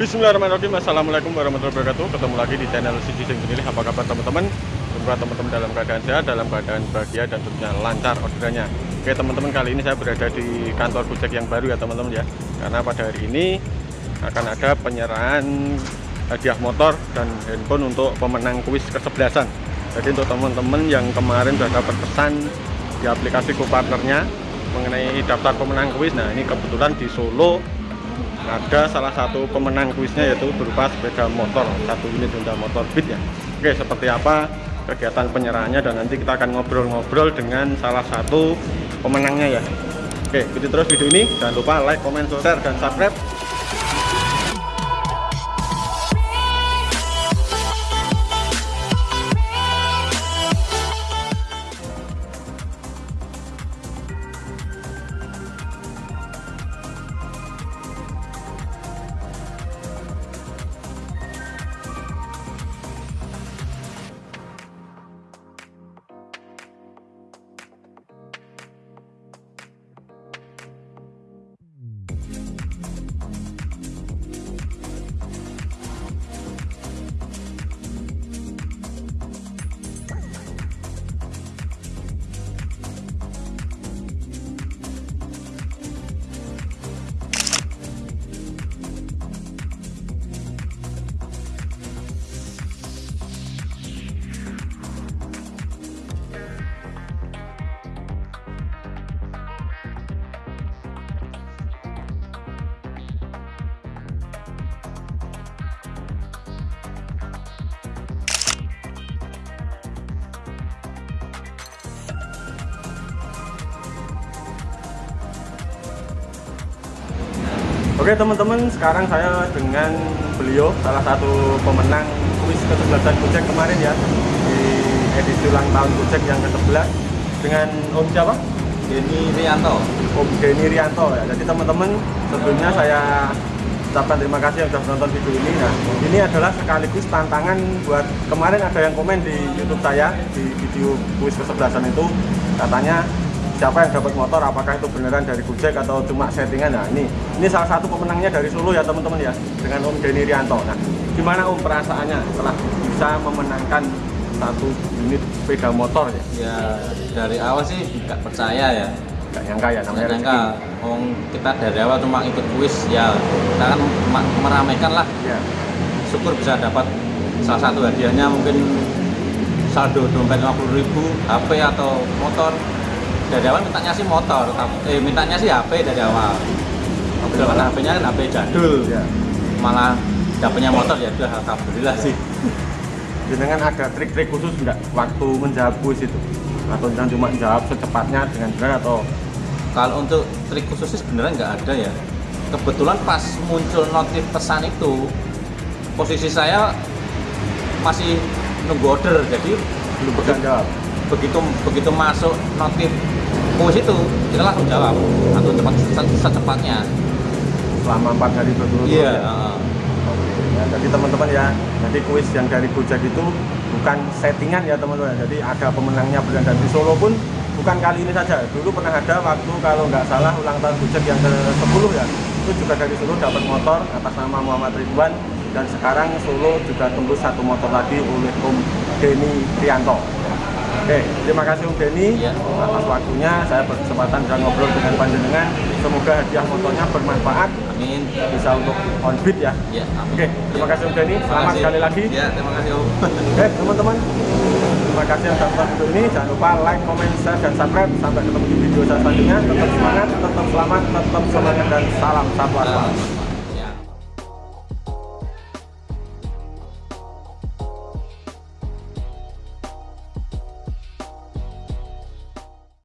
Bismillahirrahmanirrahim. Assalamualaikum warahmatullahi wabarakatuh. Ketemu lagi di channel Siji Sing Sendiri Apa kabar teman-teman? Semoga teman-teman dalam keadaan sehat Dalam keadaan bahagia dan tentunya lancar orderannya Oke teman-teman kali ini saya berada di kantor Gojek yang baru ya teman-teman ya. Karena pada hari ini akan ada penyerahan hadiah motor dan handphone untuk pemenang kuis kesebelasan. Jadi untuk teman-teman yang kemarin sudah dapat pesan di aplikasi partnernya mengenai daftar pemenang kuis Nah ini kebetulan di Solo ada salah satu pemenang kuisnya yaitu berupa sepeda motor satu unit Honda motor Beat ya. Oke seperti apa kegiatan penyerahannya? Dan nanti kita akan ngobrol-ngobrol dengan salah satu pemenangnya ya. Oke ikuti terus video ini. Jangan lupa like, comment, share, dan subscribe Oke teman-teman, sekarang saya dengan beliau salah satu pemenang kuis ke-11 Gojek kemarin ya di edisi ulang tahun Gojek yang ke-11 dengan Om siapa? Denny Rianto. Om Denny Rianto ya. Jadi teman-teman, sebelumnya saya ucapkan terima kasih yang sudah menonton video ini. Nah, ini adalah sekaligus tantangan buat kemarin ada yang komen di YouTube saya di video kuis ke-11 itu katanya siapa yang dapat motor apakah itu beneran dari Gojek atau cuma settingan nah ini ini salah satu pemenangnya dari Solo ya teman-teman ya dengan Om Denny Rianto nah gimana Om perasaannya setelah bisa memenangkan satu unit sepeda motor ya Ya dari awal sih nggak percaya ya. nggak nyangka ya namanya Nggak nyangka. Om kita dari awal cuma ikut kuis ya kita kan ma- meramaikan lah. ya Syukur bisa dapat salah satu hadiahnya mungkin saldo dompet 50.000 ribu, HP atau motor. Dari awal mintanya sih motor, tapi- eh mintanya sih HP dari awal. Kebetulan kan HP-nya kan HP jadul. ya Malah dapetnya motor ya udah alhamdulillah sih. dengan ada trik-trik khusus nggak waktu menjawab kuis itu atau jangan cuma jawab secepatnya dengan benar atau Kalau untuk trik khususnya sebenarnya nggak ada ya. Kebetulan pas muncul notif pesan itu, posisi saya masih nunggu order, jadi belum pegang jawab begitu begitu masuk notif kuis itu, kita langsung jawab atau cepat se- secepatnya. selama empat hari berturut-turut Iya. ya? Ya, jadi teman-teman ya, jadi kuis yang dari Gojek itu bukan settingan ya teman-teman. Jadi ada pemenangnya beneran dan di Solo pun bukan kali ini saja. Dulu pernah ada waktu kalau nggak salah ulang tahun Gojek yang ke-10 ya. Itu juga dari Solo dapat motor atas nama Muhammad Ridwan dan sekarang Solo juga tembus satu motor lagi oleh Om Denny Trianto. Oke, terima kasih Om Denny Iya. atas waktunya. Saya berkesempatan bisa ngobrol dengan panjenengan. Semoga hadiah motornya bermanfaat Amin. bisa untuk on beat ya. Ya, amin. Oke, terima kasih Om Denny. Selamat sekali lagi. Ya, terima kasih Om. Oke, teman-teman. Terima kasih yang sudah nonton video ini. Jangan lupa like, comment, share, dan subscribe. Sampai ketemu di video selanjutnya. Tetap semangat, tetap selamat, tetap semangat, dan salam satu asal.